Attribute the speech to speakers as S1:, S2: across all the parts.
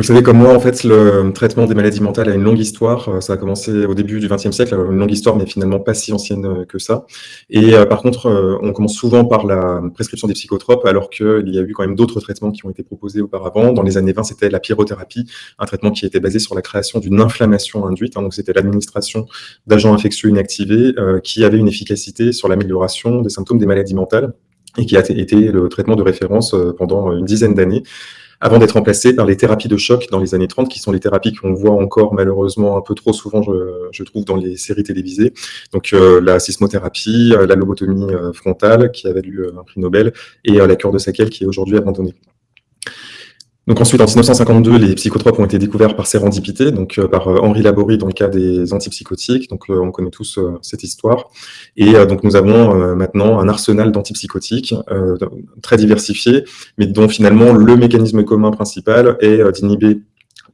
S1: Vous savez, comme moi, en fait, le traitement des maladies mentales a une longue histoire. Euh, ça a commencé au début du XXe siècle, une longue histoire, mais finalement pas si ancienne euh, que ça. Et euh, par contre, on commence souvent par la prescription des psychotropes, alors qu'il y a eu quand même d'autres traitements qui ont été proposés auparavant. Dans les années 20, c'était la pyrothérapie, un traitement qui était basé sur la création d'une inflammation induite. Hein. donc, c'était l'administration d'agents infectieux inactivés qui avait une efficacité sur l'amélioration des symptômes des maladies mentales et qui a été le traitement de référence pendant une dizaine d'années avant d'être remplacé par les thérapies de choc dans les années 30, qui sont les thérapies qu'on voit encore malheureusement un peu trop souvent, je, trouve, dans les séries télévisées. Donc euh, la sismothérapie, euh, la lobotomie euh, frontale, qui avait eu un prix Nobel, et la cure de Sakel, qui est aujourd'hui abandonnée. Donc ensuite, en 1952, les psychotropes ont été découverts par sérendipité, donc euh, par euh, Henri Laborie dans le cas des antipsychotiques. Donc euh, on connaît tous cette histoire. Et donc nous avons maintenant un arsenal d'antipsychotiques très diversifié, mais dont finalement le mécanisme commun principal est d'inhiber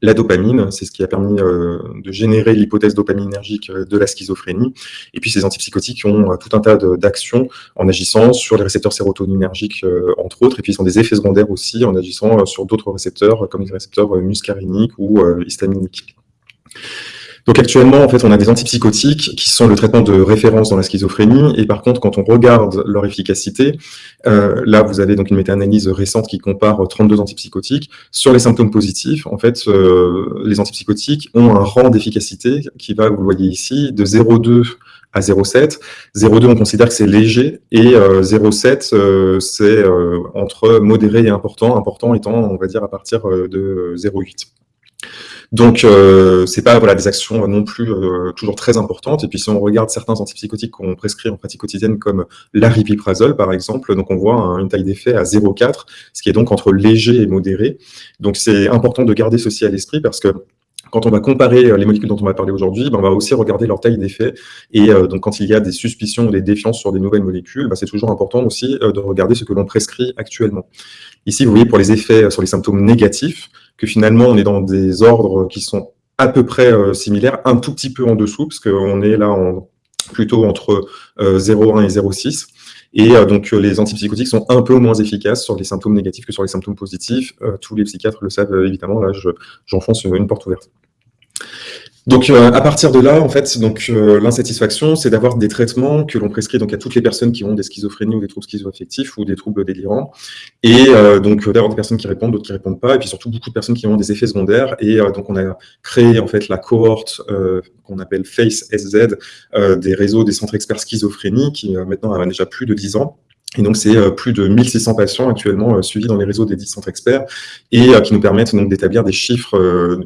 S1: la dopamine, c'est ce qui a permis euh, de générer l'hypothèse dopaminergique euh, de la schizophrénie. Et puis ces antipsychotiques ont euh, tout un tas d'actions en agissant sur les récepteurs sérotoninergiques, entre autres, et puis ils ont des effets secondaires aussi en agissant sur d'autres récepteurs, comme les récepteurs muscariniques ou histaminiques. Donc actuellement, en fait, on a des antipsychotiques qui sont le traitement de référence dans la schizophrénie. Et par contre, quand on regarde leur efficacité, euh, là, vous avez donc une méta-analyse récente qui compare 32 antipsychotiques. Sur les symptômes positifs, en fait, euh, les antipsychotiques ont un rang d'efficacité qui va, vous le voyez ici, de 0,2 à 0,7. 0,2, on considère que c'est léger, et 0,7, euh, c'est entre modéré et important, important étant, on va dire, à partir de 0,8. Donc, euh, c'est pas voilà, des actions non plus euh, toujours très importantes. Et puis, si on regarde certains antipsychotiques qu'on prescrit en pratique quotidienne, comme l'aripiprazole, par exemple, donc on voit une taille d'effet à 0,4, ce qui est donc entre léger et modéré. Donc, c'est important de garder ceci à l'esprit parce que quand on va comparer euh, les molécules dont on va parler aujourd'hui, ben, on va aussi regarder leur taille d'effet. Et euh, donc, quand il y a des suspicions ou des défiances sur des nouvelles molécules, ben, c'est toujours important aussi euh, de regarder ce que l'on prescrit actuellement. Ici, vous voyez pour les effets sur les symptômes négatifs, que finalement, on est dans des ordres qui sont à peu près similaires, un tout petit peu en dessous, parce qu'on est là en, plutôt entre 0,1 et 0,6. Et donc, les antipsychotiques sont un peu moins efficaces sur les symptômes négatifs que sur les symptômes positifs. tous les psychiatres le savent évidemment, là, j'enfonce une porte ouverte. Donc, euh, à partir de là, en fait, donc euh, l'insatisfaction, c'est d'avoir des traitements que l'on prescrit donc à toutes les personnes qui ont des schizophrénies ou des troubles schizoaffectifs ou des troubles délirants, et euh, donc d'avoir des personnes qui répondent, d'autres qui répondent pas, et puis surtout beaucoup de personnes qui ont des effets secondaires. Et donc, on a créé en fait la cohorte qu'on appelle FACE SZ des réseaux des centres experts schizophrénie, qui maintenant a déjà plus de 10 ans et donc, c'est euh, plus de 1600 patients actuellement euh, suivis dans les réseaux des 10 centres experts et euh, qui nous permettent donc d'établir des chiffres,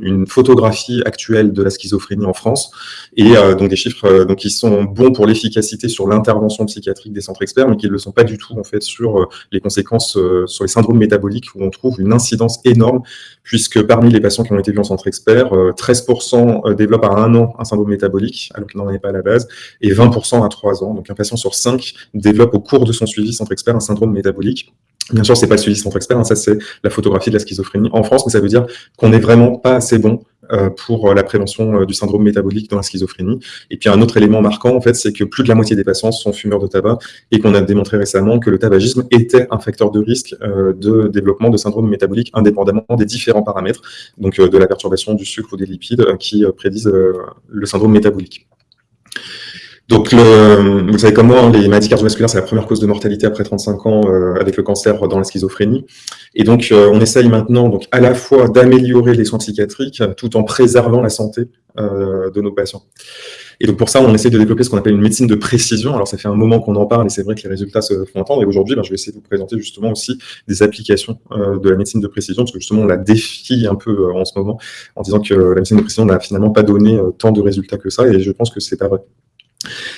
S1: une photographie actuelle de la schizophrénie en France et donc des chiffres donc, qui sont bons pour l'efficacité sur l'intervention psychiatrique des centres experts, mais qui ne le sont pas du tout en fait sur les conséquences sur les syndromes métaboliques où on trouve une incidence énorme puisque parmi les patients qui ont été vus en centre expert, 13% développent à un an un syndrome métabolique alors qu'il n'en avait pas à la base et 20% à 3 ans. Donc un patient sur 5 développe au cours de son suivi centre expert un syndrome métabolique. Bien sûr, c'est pas le suivi centre expert, hein, ça c'est la photographie de la schizophrénie en France, mais ça veut dire qu'on n'est vraiment pas assez bon euh, pour euh, la prévention euh, du syndrome métabolique dans la schizophrénie. Et puis un autre élément marquant, en fait, c'est que plus de la moitié des patients sont fumeurs de tabac et qu'on a démontré récemment que le tabagisme était un facteur de risque de développement de syndrome métabolique indépendamment des différents paramètres, donc de la perturbation du sucre ou des lipides qui prédisent le syndrome métabolique. Donc, vous savez comme moi, les maladies cardiovasculaires, c'est la première cause de mortalité après 35 ans euh, avec le cancer dans la schizophrénie. Et donc, euh, on essaye maintenant donc, à la fois d'améliorer les soins psychiatriques tout en préservant la santé euh, de nos patients. Et donc, pour ça, on essaie de développer ce qu'on appelle une médecine de précision. Alors, ça fait un moment qu'on en parle et c'est vrai que les résultats se font entendre. Et aujourd'hui, ben, je vais essayer de vous présenter justement aussi des applications de la médecine de précision, parce que justement, on la défie un peu en ce moment en disant que la médecine de précision n'a finalement pas donné tant de résultats que ça. Et je pense que c'est pas vrai.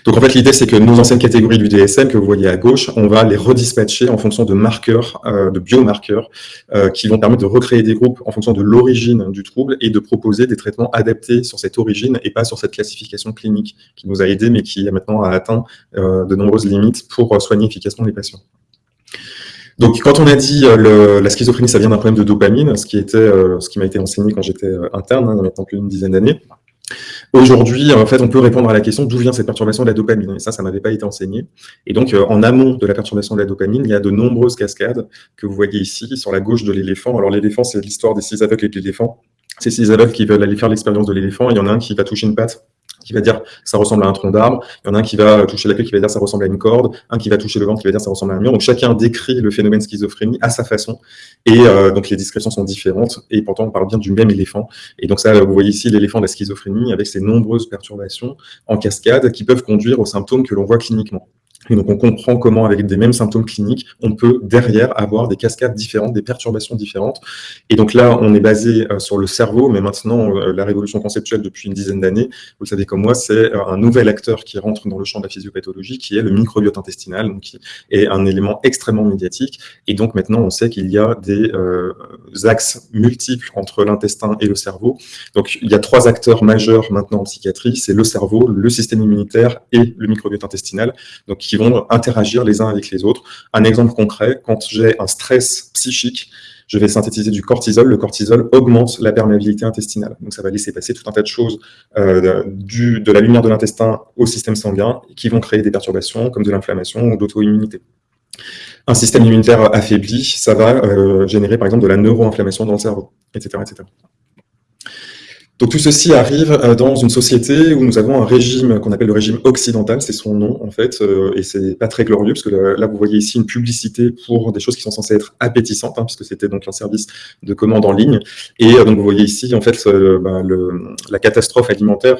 S1: Donc en fait, l'idée, c'est que nos anciennes catégories du DSM que vous voyez à gauche, on va les redispatcher en fonction de marqueurs, euh, de biomarqueurs, euh, qui vont permettre de recréer des groupes en fonction de l'origine du trouble et de proposer des traitements adaptés sur cette origine et pas sur cette classification clinique qui nous a aidés, mais qui maintenant a atteint euh, de nombreuses limites pour soigner efficacement les patients. Donc, quand on a dit la schizophrénie, ça vient d'un problème de dopamine, ce qui qui m'a été enseigné quand j'étais interne, hein, il y a maintenant plus d'une dizaine d'années, Aujourd'hui, en fait, on peut répondre à la question d'où vient cette perturbation de la dopamine. Et ça, ça n'avait pas été enseigné. Et donc, euh, en amont de la perturbation de la dopamine, il y a de nombreuses cascades que vous voyez ici sur la gauche de l'éléphant. Alors, l'éléphant, c'est l'histoire des six aveugles et de l'éléphant. ces aveugles qui veulent aller faire l'expérience de l'éléphant, il y en a un qui va toucher une patte qui va dire ça ressemble à un tronc d'arbre, il y en a un qui va toucher la queue qui va dire ça ressemble à une corde, un qui va toucher le ventre qui va dire ça ressemble à un mur. Donc chacun décrit le phénomène schizophrénie à sa façon et euh, donc les descriptions sont différentes et pourtant on parle bien du même éléphant. Et donc ça, vous voyez ici l'éléphant de la schizophrénie avec ses nombreuses perturbations en cascade qui peuvent conduire aux symptômes que l'on voit cliniquement. Et donc, on comprend comment, avec des mêmes symptômes cliniques, on peut derrière avoir des cascades différentes, des perturbations différentes. Et donc là, on est basé euh, sur le cerveau, mais maintenant, euh, la révolution conceptuelle depuis une dizaine d'années, vous le savez comme moi, c'est euh, un nouvel acteur qui rentre dans le champ de la physiopathologie, qui est le microbiote intestinal, donc qui est un élément extrêmement médiatique. Et donc maintenant, on sait qu'il y a des axes multiples entre l'intestin et le cerveau. Donc, il y a trois acteurs majeurs maintenant en psychiatrie, c'est le cerveau, le système immunitaire et le microbiote intestinal. Donc, qui vont interagir les uns avec les autres. Un exemple concret, quand j'ai un stress psychique, je vais synthétiser du cortisol. Le cortisol augmente la perméabilité intestinale. Donc, ça va laisser passer tout un tas de choses euh, de la lumière de l'intestin au système sanguin qui vont créer des perturbations comme de l'inflammation ou d'auto-immunité. Un système immunitaire affaibli, ça va euh, générer par exemple de la neuroinflammation dans le cerveau, etc. etc. Donc tout ceci arrive euh, dans une société où nous avons un régime qu'on appelle le régime occidental, c'est son nom en fait, euh, et c'est pas très glorieux parce que là vous voyez ici une publicité pour des choses qui sont censées être appétissantes, hein, puisque c'était donc un service de commande en ligne, et euh, donc vous voyez ici en fait le, la catastrophe alimentaire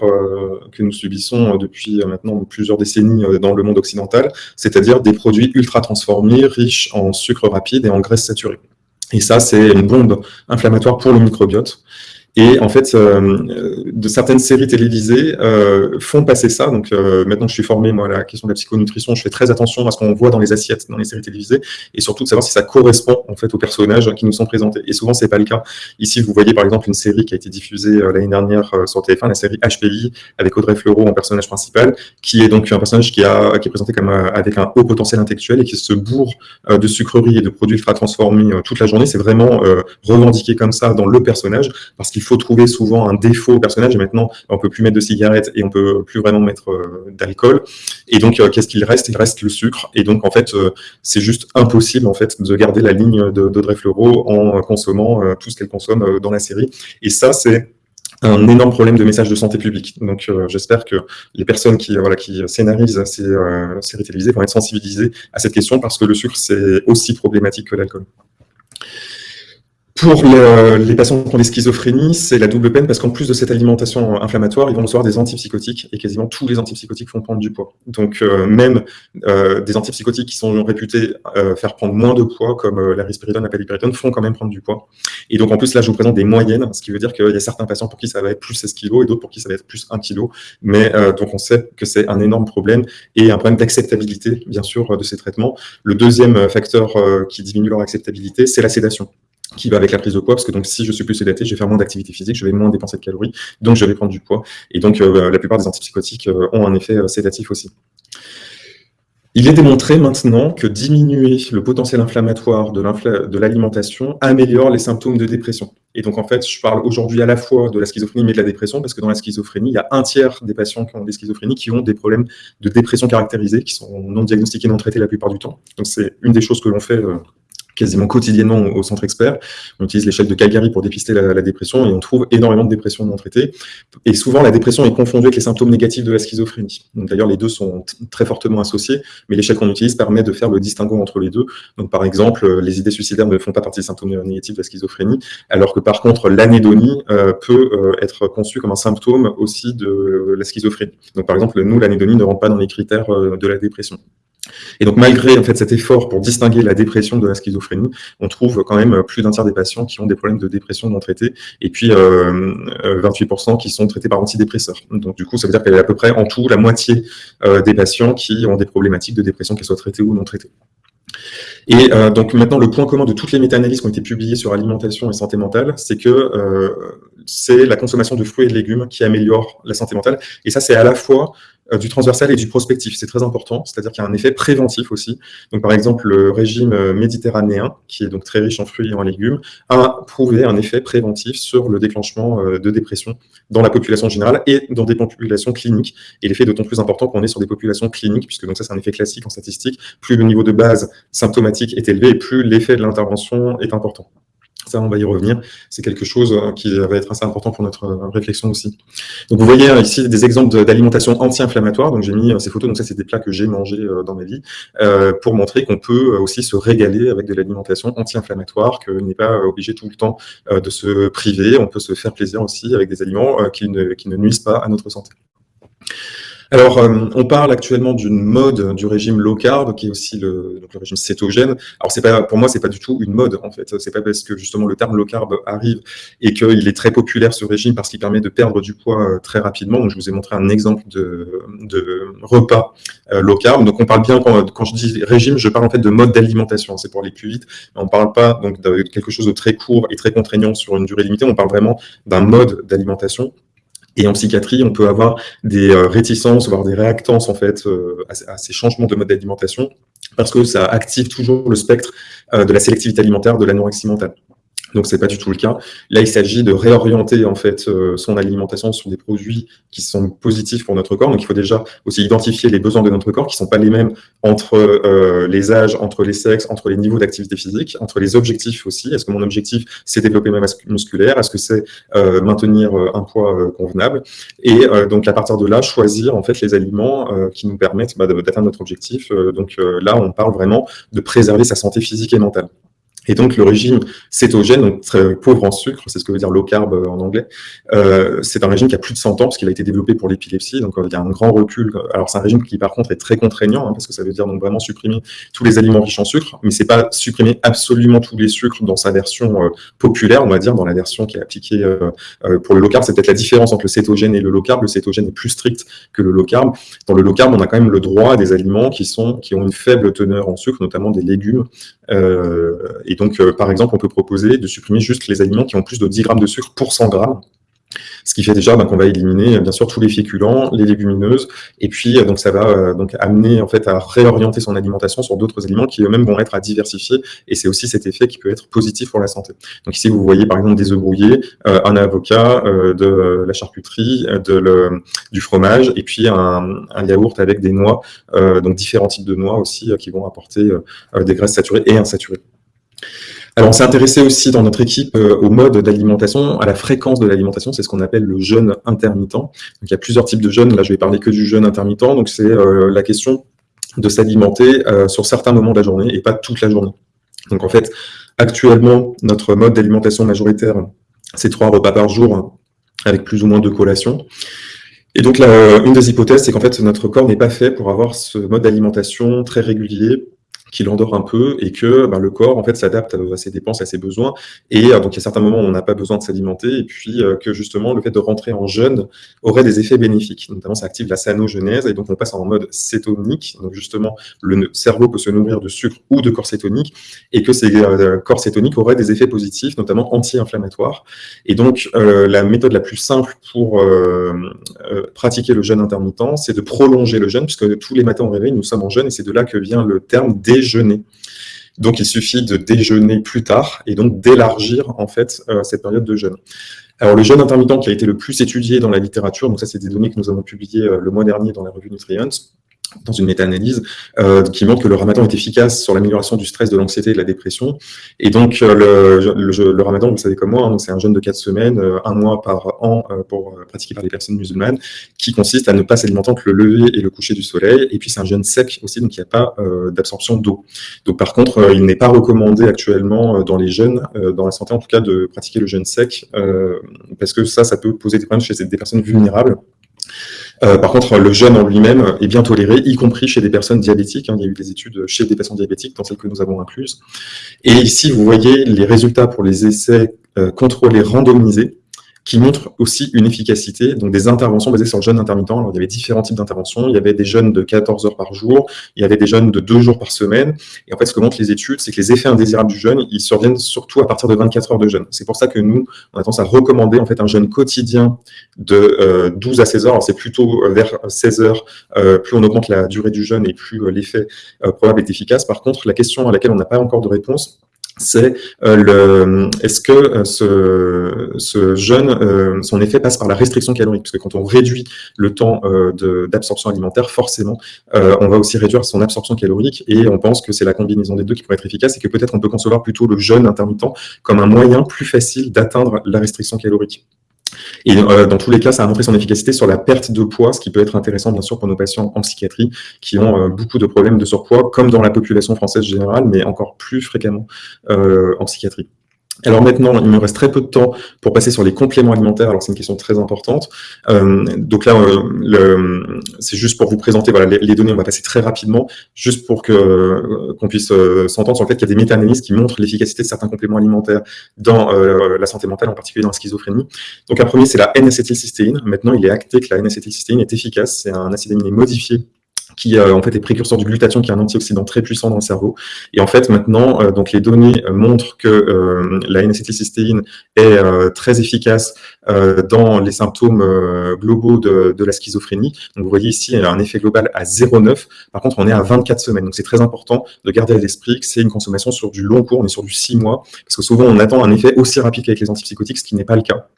S1: que nous subissons depuis maintenant plusieurs décennies dans le monde occidental, c'est-à-dire des produits ultra transformés, riches en sucre rapide et en graisse saturée. Et ça, c'est une bombe inflammatoire pour le microbiote. Et en fait, euh, de certaines séries télévisées euh, font passer ça. Donc euh, maintenant que je suis formé moi à la question de la psychonutrition, je fais très attention à ce qu'on voit dans les assiettes, dans les séries télévisées, et surtout de savoir si ça correspond en fait aux personnages qui nous sont présentés. Et souvent c'est pas le cas. Ici, vous voyez par exemple une série qui a été diffusée l'année dernière sur TF1, la série HPI avec Audrey Fleurot en personnage principal, qui est donc un personnage qui, a, qui est présenté comme avec un haut potentiel intellectuel et qui se bourre de sucreries et de produits ultra transformés toute la journée. C'est vraiment revendiqué comme ça dans le personnage parce qu'il il faut trouver souvent un défaut au personnage. Et maintenant, on peut plus mettre de cigarettes et on peut plus vraiment mettre euh, d'alcool. Et donc, euh, qu'est-ce qu'il reste? Il reste le sucre. Et donc, en fait, euh, c'est juste impossible en fait de garder la ligne d'Audrey Fleurot en consommant tout ce qu'elle consomme dans la série. Et ça, c'est un énorme problème de message de santé publique. Donc, j'espère que les personnes qui, voilà, qui scénarisent ces séries télévisées vont être sensibilisées à cette question parce que le sucre, c'est aussi problématique que l'alcool. Pour les patients qui ont des schizophrénies, c'est la double peine parce qu'en plus de cette alimentation inflammatoire, ils vont recevoir des antipsychotiques et quasiment tous les antipsychotiques font prendre du poids. Donc euh, même euh, des antipsychotiques qui sont réputés euh, faire prendre moins de poids, comme la risperidone, la paliperidone, font quand même prendre du poids. Et donc en plus là, je vous présente des moyennes, ce qui veut dire qu'il y a certains patients pour qui ça va être plus 16 kg et d'autres pour qui ça va être plus 1 kg. Mais donc on sait que c'est un énorme problème et un problème d'acceptabilité, bien sûr, de ces traitements. Le deuxième facteur qui diminue leur acceptabilité, c'est la sédation qui va avec la prise de poids, parce que donc si je suis plus sédaté, je vais faire moins d'activité physique, je vais moins dépenser de calories, donc je vais prendre du poids. Et donc euh, la plupart des antipsychotiques euh, ont un effet euh, sédatif aussi. Il est démontré maintenant que diminuer le potentiel inflammatoire de l'alimentation améliore les symptômes de dépression. Et donc, en fait, je parle aujourd'hui à la fois de la schizophrénie, mais de la dépression, parce que dans la schizophrénie, il y a un tiers des patients qui ont des schizophrénies qui ont des problèmes de dépression caractérisés, qui sont non diagnostiqués, non traités la plupart du temps. Donc, c'est une des choses que l'on fait quasiment quotidiennement au centre expert. On utilise l'échelle de Calgary pour dépister la, dépression et on trouve énormément de dépression non traitées. Et souvent, la dépression est confondue avec les symptômes négatifs de la schizophrénie. D'ailleurs, les deux sont très fortement associés, mais l'échelle qu'on utilise permet de faire le distinguo entre les deux. Donc, par exemple, les idées suicidaires ne font pas partie des symptômes négatifs de la schizophrénie, alors que par contre, l'anédonie euh, peut euh, être conçue comme un symptôme aussi de la schizophrénie. Donc, par exemple, nous, l'anédonie ne rentre pas dans les critères euh, de la dépression. Et donc, malgré en fait, cet effort pour distinguer la dépression de la schizophrénie, on trouve quand même plus d'un tiers des patients qui ont des problèmes de dépression non traités, et puis 28% euh, qui sont traités par antidépresseurs. Donc, du coup, ça veut dire qu'il y a à peu près en tout la moitié euh, des patients qui ont des problématiques de dépression, qu'elles soient traitées ou non traitées. Et euh, donc maintenant, le point commun de toutes les méta-analyses qui ont été publiées sur alimentation et santé mentale, c'est que c'est la consommation de fruits et de légumes qui améliore la santé mentale. Et ça, c'est à la fois euh, du transversal et du prospectif. C'est très important, c'est-à-dire qu'il y a un effet préventif aussi. Donc, par exemple, le régime euh, méditerranéen, qui est donc très riche en fruits et en légumes, a prouvé un effet préventif sur le déclenchement euh, de dépression dans la population générale et dans des populations cliniques. Et l'effet est d'autant plus important qu'on est sur des populations cliniques, puisque donc ça, c'est un effet classique en statistique. Plus le niveau de base symptomatique est élevé, plus l'effet de l'intervention est important. On va y revenir. C'est quelque chose qui va être assez important pour notre réflexion aussi. Donc, vous voyez ici des exemples d'alimentation anti-inflammatoire. Donc, j'ai mis ces photos. Donc, ça, c'est des plats que j'ai mangés dans ma vie pour montrer qu'on peut aussi se régaler avec de l'alimentation anti-inflammatoire, que n'est pas obligé tout le temps de se priver. On peut se faire plaisir aussi avec des aliments qui ne nuisent pas à notre santé. Alors, euh, on parle actuellement d'une mode du régime low carb, qui est aussi le, régime cétogène. Alors, c'est pas, pour moi, c'est pas du tout une mode, en fait. C'est pas parce que justement le terme low carb arrive et qu'il est très populaire ce régime parce qu'il permet de perdre du poids euh, très rapidement. Donc, je vous ai montré un exemple de, repas euh, low carb. Donc, on parle bien quand, je dis régime, je parle en fait de mode d'alimentation. C'est pour aller plus vite. Mais on parle pas donc de quelque chose de très court et très contraignant sur une durée limitée. On parle vraiment d'un mode d'alimentation et en psychiatrie, on peut avoir des euh, réticences, voire des réactances en fait euh, à, ces changements de mode d'alimentation, parce que ça active toujours le spectre euh, de la sélectivité alimentaire, de l'anorexie mentale. Donc, c'est pas du tout le cas. Là, il s'agit de réorienter en fait euh, son alimentation sur des produits qui sont positifs pour notre corps. Donc, il faut déjà aussi identifier les besoins de notre corps qui sont pas les mêmes entre euh, les âges, entre les sexes, entre les niveaux d'activité physique, entre les objectifs aussi. Est-ce que mon objectif, c'est développer ma masse musculaire? Est-ce que c'est euh, maintenir un poids convenable? Et donc, à partir de là, choisir en fait les aliments qui nous permettent bah, d'atteindre notre objectif. donc là, on parle vraiment de préserver sa santé physique et mentale. Et donc, le régime cétogène, donc très pauvre en sucre, c'est ce que veut dire low carb euh, en anglais, euh, c'est un régime qui a plus de 100 ans, parce qu'il a été développé pour l'épilepsie, donc euh, il y a un grand recul. Alors, c'est un régime qui, par contre, est très contraignant, hein, parce que ça veut dire donc vraiment supprimer tous les aliments riches en sucre, mais c'est pas supprimer absolument tous les sucres dans sa version populaire, on va dire, dans la version qui est appliquée pour le low carb. C'est peut-être la différence entre le cétogène et le low carb. Le cétogène est plus strict que le low carb. Dans le low carb, on a quand même le droit à des aliments qui, sont, qui ont une faible teneur en sucre, notamment des légumes, et donc, euh, par exemple, on peut proposer de supprimer juste les aliments qui ont plus de 10 grammes de sucre pour 100 grammes. Ce qui fait déjà ben, qu'on va éliminer bien sûr tous les féculents, les légumineuses, et puis euh, donc ça va euh, donc amener en fait à réorienter son alimentation sur d'autres aliments qui eux-mêmes vont être à diversifier, et c'est aussi cet effet qui peut être positif pour la santé. Donc ici vous voyez par exemple des œufs brouillés, un avocat, de la charcuterie, du fromage, et puis un, yaourt avec des noix, donc différents types de noix aussi qui vont apporter des graisses saturées et insaturées. Alors, on s'est intéressé aussi dans notre équipe euh, au mode d'alimentation, à la fréquence de l'alimentation, c'est ce qu'on appelle le jeûne intermittent. Donc, il y a plusieurs types de jeûnes, là je vais parler que du jeûne intermittent, donc c'est euh, la question de s'alimenter euh, sur certains moments de la journée et pas toute la journée. Donc en fait, actuellement, notre mode d'alimentation majoritaire, c'est trois repas par jour avec plus ou moins deux collations. Et donc, là, une des hypothèses, c'est qu'en fait, notre corps n'est pas fait pour avoir ce mode d'alimentation très régulier qui l'endort un peu et que ben, le corps en fait s'adapte à ses dépenses, à ses besoins. Et euh, donc il y a certains moments où on n'a pas besoin de s'alimenter et puis euh, que justement le fait de rentrer en jeûne aurait des effets bénéfiques. Notamment ça active la sanogenèse et donc on passe en mode cétonique. Donc justement le cerveau peut se nourrir de sucre ou de corps cétonique et que ces euh, corps cétoniques auraient des effets positifs, notamment anti-inflammatoires. Et donc la méthode la plus simple pour pratiquer le jeûne intermittent, c'est de prolonger le jeûne puisque tous les matins au réveil nous sommes en jeûne et c'est de là que vient le terme des déjeuner. Donc, il suffit de déjeuner plus tard et donc d'élargir en fait euh, cette période de jeûne. Alors, le jeûne intermittent qui a été le plus étudié dans la littérature, donc ça, c'est des données que nous avons publiées euh, le mois dernier dans la revue Nutrients, dans une méta-analyse euh, qui montre que le ramadan est efficace sur l'amélioration du stress, de l'anxiété et de la dépression. Et donc, euh, le, le, le, ramadan, vous savez comme moi, hein, c'est un jeûne de quatre semaines, euh, un mois par an pour pratiquer par les personnes musulmanes, qui consiste à ne pas s'alimenter entre le lever et le coucher du soleil. Et puis, c'est un jeûne sec aussi, donc il n'y a pas d'absorption d'eau. Donc, par contre, il n'est pas recommandé actuellement dans les jeunes, dans la santé en tout cas, de pratiquer le jeûne sec, parce que ça, ça peut poser des problèmes chez des personnes vulnérables. Euh, par contre, le jeûne en lui-même est bien toléré, y compris chez des personnes diabétiques. Hein. Il y a eu des études chez des patients diabétiques, dans celles que nous avons incluses. Et ici, vous voyez les résultats pour les essais euh, contrôlés randomisés qui montre aussi une efficacité, donc des interventions basées sur le jeûne intermittent. Alors, il y avait différents types d'interventions. Il y avait des jeûnes de 14 heures par jour, il y avait des jeûnes de 2 jours par semaine. Et en fait, ce que montrent les études, c'est que les effets indésirables du jeûne, ils surviennent surtout à partir de 24 heures de jeûne. C'est pour ça que nous, on a tendance à recommander en fait un jeûne quotidien de 12 euh, à 16 heures. C'est plutôt euh, vers 16 heures, euh, plus on augmente la durée du jeûne et plus l'effet probable est efficace. Par contre, la question à laquelle on n'a pas encore de réponse, c'est euh, le est-ce que euh, ce, ce jeûne, euh, son effet passe par la restriction calorique? Parce que quand on réduit le temps d'absorption alimentaire, forcément, on va aussi réduire son absorption calorique et on pense que c'est la combinaison des deux qui pourrait être efficace et que peut-être on peut concevoir plutôt le jeûne intermittent comme un moyen plus facile d'atteindre la restriction calorique. Et euh, dans tous les cas, ça a montré son efficacité sur la perte de poids, ce qui peut être intéressant, bien sûr, pour nos patients en psychiatrie qui ont euh, beaucoup de problèmes de surpoids, comme dans la population française générale, mais encore plus fréquemment euh, en psychiatrie. Alors maintenant, il me reste très peu de temps pour passer sur les compléments alimentaires. Alors c'est une question très importante. Euh, donc là, euh, c'est juste pour vous présenter voilà, les, données. On va passer très rapidement, juste pour que euh, qu'on puisse s'entendre sur le fait qu'il y a des méta-analyses qui montrent l'efficacité de certains compléments alimentaires dans la santé mentale, en particulier dans la schizophrénie. Donc un premier, c'est la N-acétylcystéine. Maintenant, il est acté que la N-acétylcystéine est efficace. C'est un acide aminé modifié qui euh, en fait est précurseur du glutathion, qui est un antioxydant très puissant dans le cerveau. Et en fait, maintenant, euh, donc les données euh, montrent que la N-acétylcystéine est très efficace dans les symptômes globaux de, de, la schizophrénie. Donc vous voyez ici, elle a un effet global à 0,9. Par contre, on est à 24 semaines. Donc c'est très important de garder à l'esprit que c'est une consommation sur du long cours, on est sur du 6 mois, parce que souvent on attend un effet aussi rapide qu'avec les antipsychotiques, ce qui n'est pas le cas.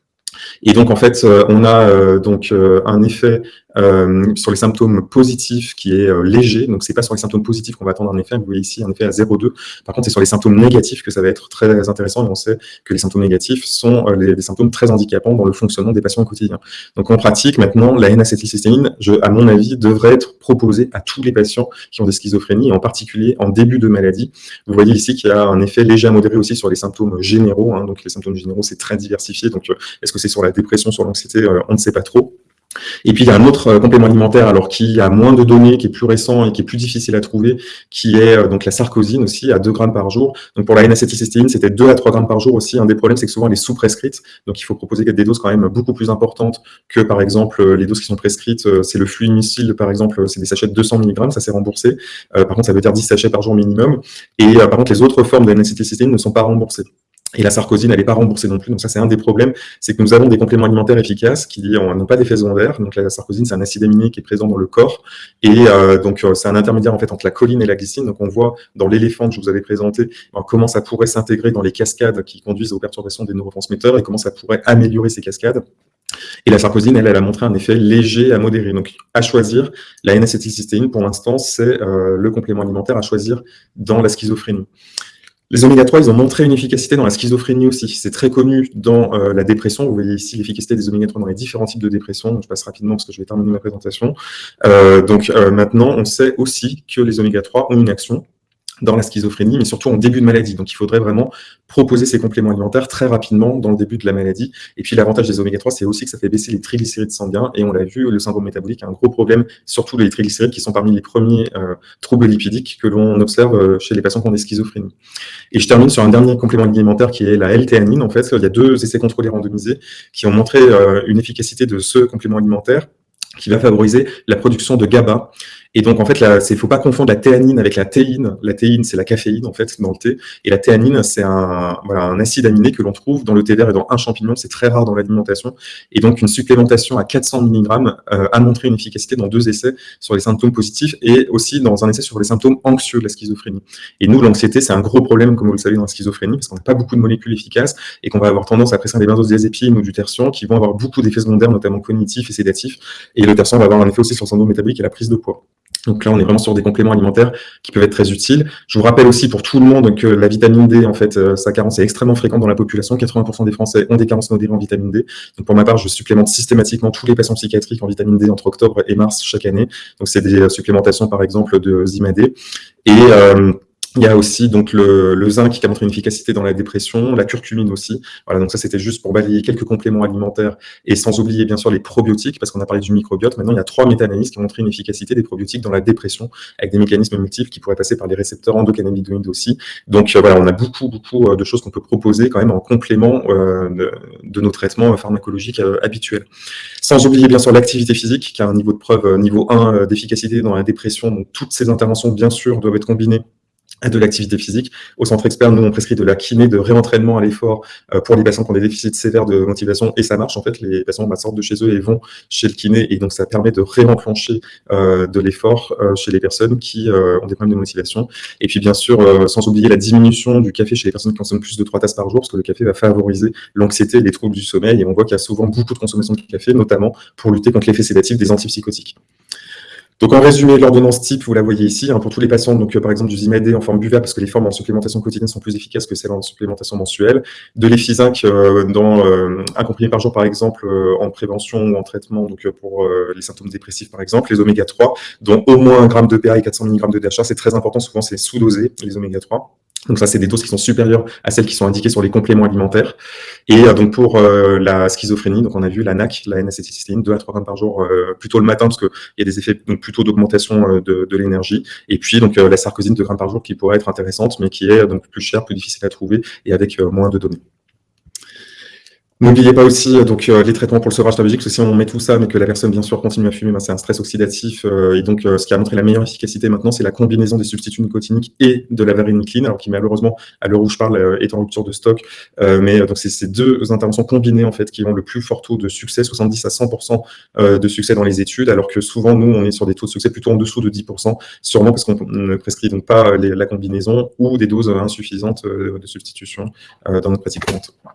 S1: Et donc, en fait, euh, on a euh, donc euh, un effet sur les symptômes positifs qui est léger. Donc, c'est pas sur les symptômes positifs qu'on va attendre un effet. Vous voyez ici un effet à 0,2. Par contre, c'est sur les symptômes négatifs que ça va être très intéressant. Et on sait que les symptômes négatifs sont des symptômes très handicapants dans le fonctionnement des patients au quotidien. Donc, en pratique, maintenant, la N-acétylcystéine, à mon avis, devrait être proposée à tous les patients qui ont des schizophrénies, en particulier en début de maladie. Vous voyez ici qu'il y a un effet léger à modéré aussi sur les symptômes généraux. Hein. Donc, les symptômes généraux, c'est très diversifié. Donc, est-ce que c'est sur la dépression, sur l'anxiété, euh, on ne sait pas trop. Et puis il y a un autre euh, complément alimentaire, alors qui a moins de données, qui est plus récent et qui est plus difficile à trouver, qui est euh, donc la sarcosine aussi à 2 grammes par jour. Donc pour la N-acétylcystéine, c'était 2 à 3 grammes par jour aussi. Un des problèmes, c'est que souvent elle est sous-prescrite, donc il faut proposer des doses quand même beaucoup plus importantes que par exemple les doses qui sont prescrites. C'est le fluimicile, par exemple, c'est des sachets de 200 mg, ça s'est remboursé. par contre, ça veut dire 10 sachets par jour minimum. Et par contre, les autres formes de N-acétylcystéine ne sont pas remboursées. Et la sarcosine, elle n'est pas remboursée non plus. Donc ça, c'est un des problèmes, c'est que nous avons des compléments alimentaires efficaces qui n'ont pas d'effet secondaire. Donc la sarcosine, c'est un acide aminé qui est présent dans le corps. Et euh, donc euh, c'est un intermédiaire en fait entre la choline et la glycine. Donc on voit dans l'éléphant que je vous avais présenté ben, comment ça pourrait s'intégrer dans les cascades qui conduisent aux perturbations des neurotransmetteurs et comment ça pourrait améliorer ces cascades. Et la sarcosine, elle, elle a montré un effet léger à modéré. Donc, à choisir, la N-acétylcystéine, pour l'instant, c'est euh, le complément alimentaire à choisir dans la schizophrénie. Les oméga 3, ils ont montré une efficacité dans la schizophrénie aussi. C'est très connu dans euh, la dépression. Vous voyez ici l'efficacité des oméga 3 dans les différents types de dépression. je passe rapidement parce que je vais terminer ma présentation. Euh, donc euh, maintenant, on sait aussi que les oméga 3 ont une action dans la schizophrénie, mais surtout en début de maladie. Donc, il faudrait vraiment proposer ces compléments alimentaires très rapidement dans le début de la maladie. Et puis, l'avantage des oméga 3, c'est aussi que ça fait baisser les triglycérides sanguins. Et on l'a vu, le syndrome métabolique a un gros problème, surtout les triglycérides qui sont parmi les premiers euh, troubles lipidiques que l'on observe euh, chez les patients qui ont des schizophrénies. Et je termine sur un dernier complément alimentaire qui est la L-théanine. En fait, il y a deux essais contrôlés randomisés qui ont montré euh, une efficacité de ce complément alimentaire qui va favoriser la production de GABA. Et donc, en fait, il ne faut pas confondre la théanine avec la théine. La théine, c'est la caféine, en fait, dans le thé. Et la théanine, c'est un, voilà, un acide aminé que l'on trouve dans le thé vert et dans un champignon. C'est très rare dans l'alimentation. Et donc, une supplémentation à 400 mg euh, a montré une efficacité dans deux essais sur les symptômes positifs et aussi dans un essai sur les symptômes anxieux de la schizophrénie. Et nous, l'anxiété, c'est un gros problème, comme vous le savez, dans la schizophrénie, parce qu'on n'a pas beaucoup de molécules efficaces et qu'on va avoir tendance à presser des benzodiazépines ou du tertian qui vont avoir beaucoup d'effets secondaires, notamment cognitifs et sédatifs. Et le tertian va avoir un effet aussi sur le syndrome métabolique et la prise de poids. Donc là, on est vraiment sur des compléments alimentaires qui peuvent être très utiles. Je vous rappelle aussi pour tout le monde que la vitamine D, en fait, euh, sa carence est extrêmement fréquente dans la population. 80% des Français ont des carences modérées en vitamine D. Donc pour ma part, je supplémente systématiquement tous les patients psychiatriques en vitamine D entre octobre et mars chaque année. Donc c'est des supplémentations, par exemple, de Zima Et euh, il y a aussi donc le, le, zinc qui a montré une efficacité dans la dépression, la curcumine aussi. Voilà, donc ça c'était juste pour balayer quelques compléments alimentaires et sans oublier bien sûr les probiotiques parce qu'on a parlé du microbiote. Maintenant il y a trois méta-analyses qui ont montré une efficacité des probiotiques dans la dépression avec des mécanismes multiples qui pourraient passer par les récepteurs endocannabinoïdes aussi. Donc euh, voilà, on a beaucoup beaucoup euh, de choses qu'on peut proposer quand même en complément euh, de, de, nos traitements pharmacologiques habituels. Sans oublier bien sûr l'activité physique qui a un niveau de preuve niveau 1 d'efficacité dans la dépression. Donc toutes ces interventions bien sûr doivent être combinées de l'activité physique. Au centre expert, nous, on prescrit de la kiné, de réentraînement à l'effort euh, pour les patients qui ont des déficits sévères de motivation, et ça marche, en fait, les patients sortent de chez eux et vont chez le kiné, et donc ça permet de réenclencher euh, de l'effort euh, chez les personnes qui ont des problèmes de motivation. Et puis, bien sûr, sans oublier la diminution du café chez les personnes qui consomment plus de 3 tasses par jour, parce que le café va favoriser l'anxiété les troubles du sommeil, et on voit qu'il y a souvent beaucoup de consommation de café, notamment pour lutter contre l'effet sédatif des antipsychotiques. Donc en résumé, l'ordonnance type, vous la voyez ici, hein, pour tous les patients, donc euh, par exemple du Zimadé en forme buvable, parce que les formes en supplémentation quotidienne sont plus efficaces que celles en supplémentation mensuelle, de l'Ephizinc euh, dans euh, un comprimé par jour par exemple en prévention ou en traitement, donc pour les symptômes dépressifs par exemple, les oméga 3, dont au moins 1 gramme de PA et 400 mg de DHA, c'est très important, souvent c'est sous-dosé les oméga 3. Donc ça, c'est des doses qui sont supérieures à celles qui sont indiquées sur les compléments alimentaires. Et euh, donc pour euh, la schizophrénie, donc on a vu la NAC, la N-acétylcystéine, 2 à 3 grammes par jour, euh, plutôt le matin, parce qu'il y a des effets donc, plutôt d'augmentation de, de l'énergie. Et puis donc la sarcosine, 2 grammes par jour, qui pourrait être intéressante, mais qui est donc plus chère, plus difficile à trouver et avec moins de données. N'oubliez pas aussi euh, donc, euh, les traitements pour le sevrage tabagique, parce que si on met tout ça, mais que la personne, bien sûr, continue à fumer, ben, c'est un stress oxydatif. Euh, et donc, ce qui a montré la meilleure efficacité maintenant, c'est la combinaison des substituts nicotiniques et de la varenicline, alors qui malheureusement, à l'heure où je parle, est en rupture de stock. mais donc, c'est ces deux interventions combinées, en fait, qui ont le plus fort taux de succès, 70 à 100% de succès dans les études, alors que souvent, nous, on est sur des taux de succès plutôt en dessous de 10%, sûrement parce qu'on ne prescrit donc pas la combinaison ou des doses insuffisantes de substitution dans notre pratique.